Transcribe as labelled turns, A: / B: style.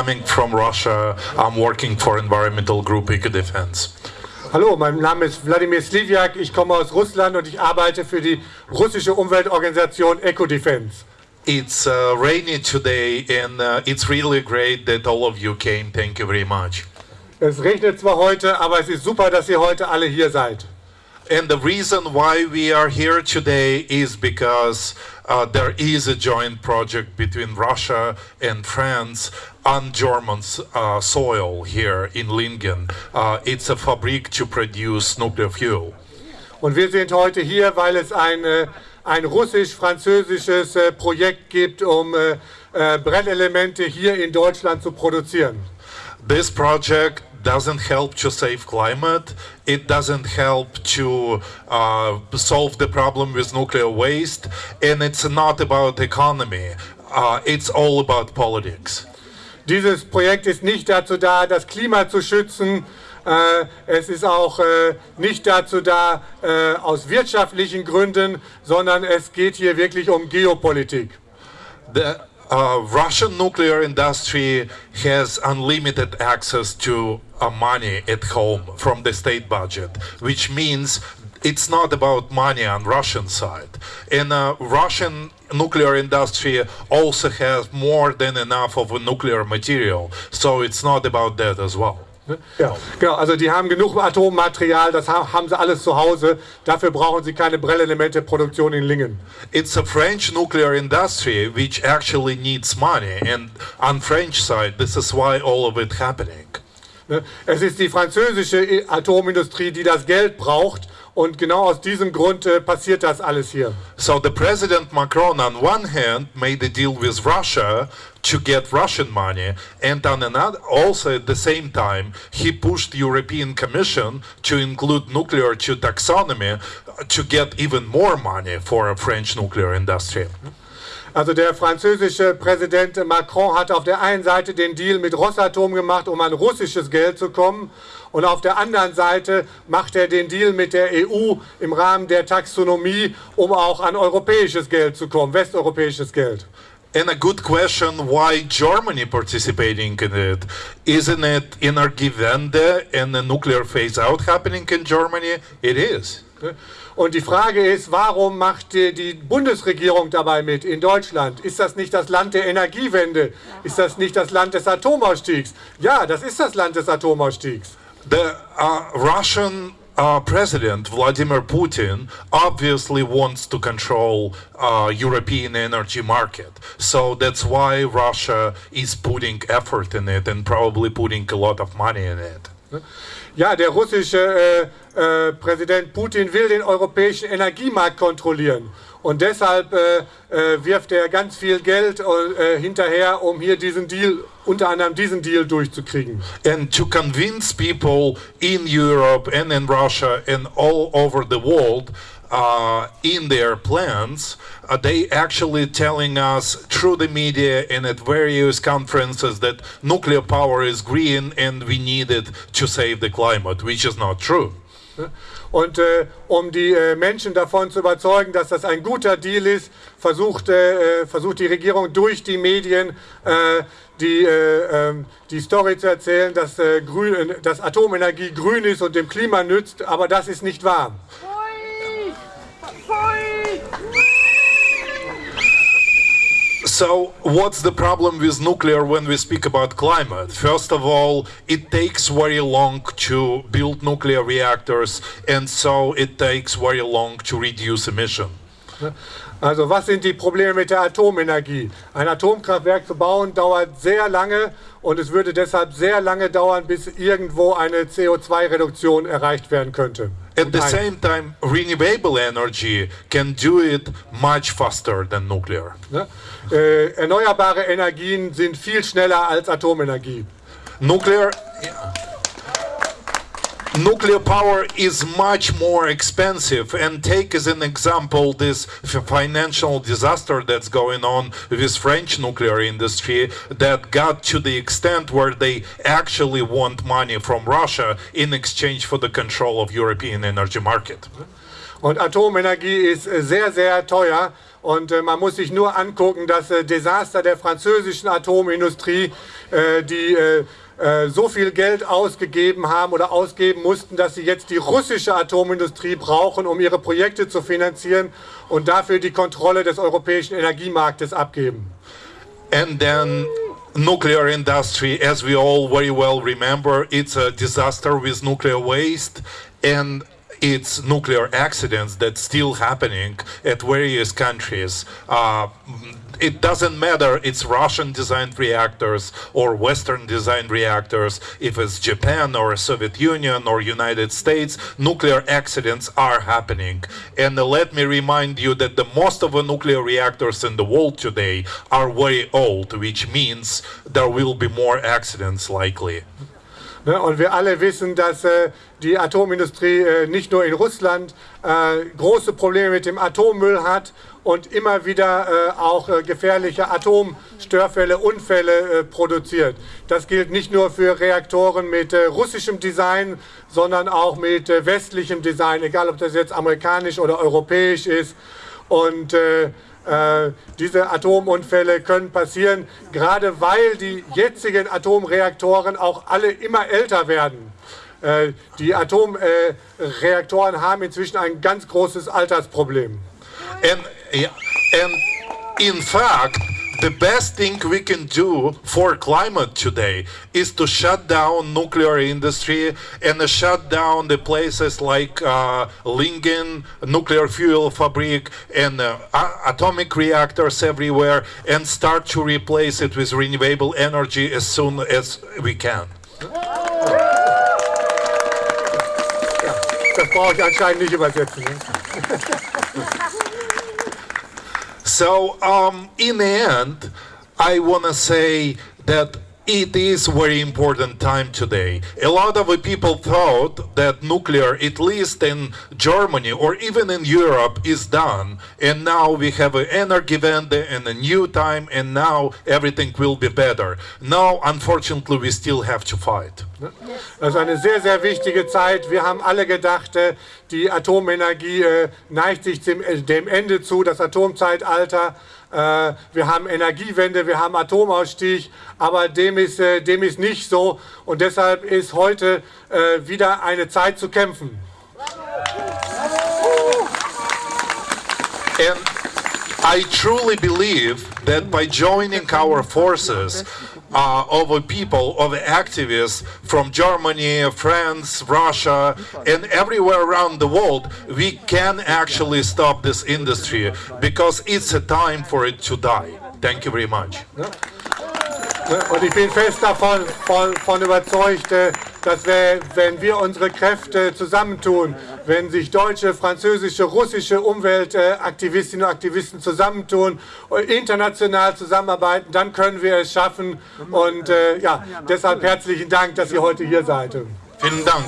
A: coming from Russia. I'm working for environmental group EcoDefense.
B: Hallo, mein Name ist Wladimir Sliviak, ich komme aus Russland und ich arbeite für die russische Umweltorganisation EcoDefense.
A: It's uh, rainy today and uh, it's really great that all of you came. Thank you very much.
B: Es regnet zwar heute, aber es ist super, dass ihr heute alle hier seid.
A: And the reason why we are here today is because uh, there is a joint project between Russia and France on German uh, soil here in Lingen. Uh, it's a fabrik to produce nuclear fuel.
B: Und wir sind heute hier, weil es ein, äh, ein russisch-französisches äh, Projekt gibt, um äh, äh, Brennelemente hier in Deutschland zu produzieren.
A: This project doesn't help to save climate. It doesn't help to uh, solve the problem with nuclear waste, and it's not about economy. Uh, it's all about politics.
B: Dieses Projekt ist nicht dazu da, das Klima zu schützen. Äh, es ist auch äh, nicht dazu da, äh, aus wirtschaftlichen Gründen, sondern es geht hier wirklich um Geopolitik.
A: The uh, Russian nuclear industry has unlimited access to money at home from the state budget, which means it's not about money on Russian side. And uh, Russian nuclear industry also has more than enough of a nuclear material, so it's not about that as well.
B: Ja, genau. Also die haben genug Atommaterial, das haben sie alles zu Hause. Dafür brauchen sie keine Brennelementeproduktion in Lingen.
A: It's a French nuclear industry which actually needs money, and on French side, this is why all of it happening.
B: Ne? Es ist die französische Atomindustrie, die das Geld braucht. Und genau aus diesem Grund äh, passiert das alles hier.
A: So the President Macron on one hand made a deal with Russia to get Russian money and on another also at the same time he pushed the European Commission to include nuclear to taxonomy to get even more money for a French nuclear industry.
B: Also der französische Präsident Macron hat auf der einen Seite den Deal mit Rosatom gemacht, um an russisches Geld zu kommen. Und auf der anderen Seite macht er den Deal mit der EU im Rahmen der Taxonomie, um auch an europäisches Geld zu kommen, westeuropäisches Geld.
A: And a good question, why Germany participating in it? Isn't it Energiewende and a nuclear phase out happening in Germany? It is.
B: Und die Frage ist, warum macht die Bundesregierung dabei mit in Deutschland? Ist das nicht das Land der Energiewende? Ist das nicht das Land des Atomausstiegs? Ja, das ist das Land des Atomausstiegs.
A: The uh, Russian uh, President Vladimir Putin obviously wants to control uh, European energy market. So that's why Russia is putting effort in it and probably putting a lot of money in it.
B: Ja, der russische äh, äh, Präsident Putin will den europäischen Energiemarkt kontrollieren. Und deshalb äh, äh, wirft er ganz viel Geld äh, hinterher, um hier diesen Deal, unter anderem diesen Deal durchzukriegen.
A: And to convince people in Europe and in Russia and all over the world uh, in their plans, uh, they actually telling us through the media and at various conferences that nuclear power is green and we need it to save the climate, which is not true.
B: Und äh, um die äh, Menschen davon zu überzeugen, dass das ein guter Deal ist, versucht, äh, versucht die Regierung durch die Medien äh, die, äh, ähm, die Story zu erzählen, dass, äh, grün, dass Atomenergie grün ist und dem Klima nützt, aber das ist nicht wahr.
A: So, what's the problem with nuclear when we speak about climate? First of all, it takes very long to build nuclear reactors, and so it takes very long to reduce emission.
B: Also, was sind die Probleme mit der Atomenergie? Ein Atomkraftwerk zu bauen dauert sehr lange und es würde deshalb sehr lange dauern, bis irgendwo eine CO2-Reduktion erreicht werden könnte.
A: At the same time, renewable energy can do it much faster than nuclear.
B: Ne? Äh, erneuerbare Energien sind viel schneller als Atomenergie.
A: Nuclear. Nuclear power is much more expensive, and take as an example this financial disaster that's going on with French nuclear industry that got to the extent where they actually want money from Russia in exchange for the control of European energy market.
B: Und Atomenergie ist sehr, sehr teuer Und äh, man muss sich nur angucken, das äh, Desaster der französischen Atomindustrie, äh, die äh, äh, so viel Geld ausgegeben haben oder ausgeben mussten, dass sie jetzt die russische Atomindustrie brauchen, um ihre Projekte zu finanzieren und dafür die Kontrolle des europäischen Energiemarktes abgeben.
A: And then nuclear industry, as we all very well remember, it's a disaster with nuclear waste and it's nuclear accidents that's still happening at various countries. Uh, it doesn't matter it's Russian designed reactors or Western designed reactors, if it's Japan or Soviet Union or United States, nuclear accidents are happening. And let me remind you that the most of the nuclear reactors in the world today are very old, which means there will be more accidents likely.
B: Ne, und wir alle wissen, dass äh, die Atomindustrie äh, nicht nur in Russland äh, große Probleme mit dem Atommüll hat und immer wieder auch äh, gefährliche Atomstörfälle, Unfälle produziert. Das gilt nicht nur für Reaktoren mit russischem Design, sondern auch mit westlichem Design, egal ob das jetzt amerikanisch oder europäisch ist. Und äh, diese Atomunfälle können passieren, gerade weil die jetzigen Atomreaktoren auch alle immer älter werden. Äh, die Atomreaktoren haben inzwischen ein ganz großes Altersproblem.
A: And, and in fact, the best thing we can do for climate today is to shut down nuclear industry and uh, shut down the places like uh, Lingen nuclear fuel fabric and uh, atomic reactors everywhere and start to replace it with renewable energy as soon as we can.
B: das brauche ich anscheinend nicht übersetzen.
A: So, um, in the end, I want to say that it is very important time today. A lot of people thought that nuclear, at least in Germany or even in Europe, is done. And now we have an energy Energiewende and a new time, and now everything will be better. Now, unfortunately, we still have to fight.
B: Das ist eine sehr, sehr wichtige Zeit. Wir haben alle gedacht, äh, die Atomenergie äh, neigt sich äh, dem Ende zu, das Atomzeitalter. Wir haben Energiewende, wir haben Atomausstieg, aber dem ist, dem ist nicht so. Und deshalb ist heute wieder eine Zeit zu kämpfen.
A: And I truly believe that by joining our forces, uh, of people, of activists from Germany, France, Russia, and everywhere around the world, we can actually stop this industry because it's a time for it to die. Thank you very much.
B: Und ich bin fest davon von, von überzeugt, äh, dass wir, wenn wir unsere Kräfte zusammentun, wenn sich deutsche, französische, russische Umweltaktivistinnen und Aktivisten zusammentun, international zusammenarbeiten, dann können wir es schaffen. Und äh, ja, deshalb herzlichen Dank, dass ihr heute hier seid.
A: Vielen Dank.